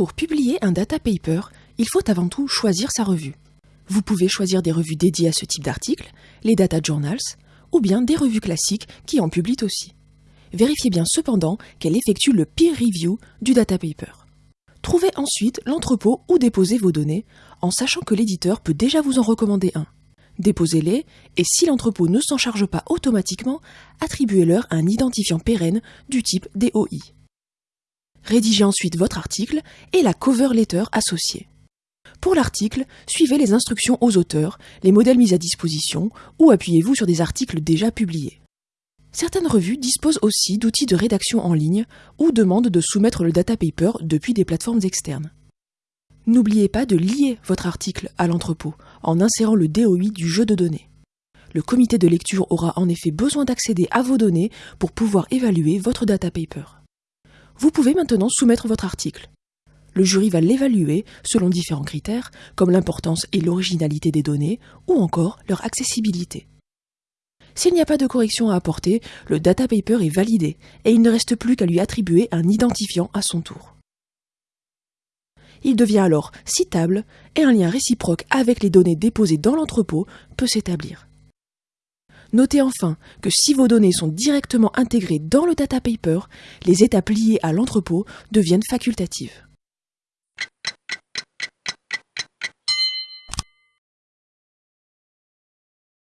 Pour publier un data paper, il faut avant tout choisir sa revue. Vous pouvez choisir des revues dédiées à ce type d'article, les data journals, ou bien des revues classiques qui en publient aussi. Vérifiez bien cependant qu'elle effectue le peer review du data paper. Trouvez ensuite l'entrepôt où déposer vos données, en sachant que l'éditeur peut déjà vous en recommander un. Déposez-les, et si l'entrepôt ne s'en charge pas automatiquement, attribuez-leur un identifiant pérenne du type DOI. Rédigez ensuite votre article et la cover letter associée. Pour l'article, suivez les instructions aux auteurs, les modèles mis à disposition ou appuyez-vous sur des articles déjà publiés. Certaines revues disposent aussi d'outils de rédaction en ligne ou demandent de soumettre le data paper depuis des plateformes externes. N'oubliez pas de lier votre article à l'entrepôt en insérant le DOI du jeu de données. Le comité de lecture aura en effet besoin d'accéder à vos données pour pouvoir évaluer votre data paper. Vous pouvez maintenant soumettre votre article. Le jury va l'évaluer selon différents critères, comme l'importance et l'originalité des données, ou encore leur accessibilité. S'il n'y a pas de correction à apporter, le data paper est validé, et il ne reste plus qu'à lui attribuer un identifiant à son tour. Il devient alors citable, et un lien réciproque avec les données déposées dans l'entrepôt peut s'établir. Notez enfin que si vos données sont directement intégrées dans le data paper, les étapes liées à l'entrepôt deviennent facultatives.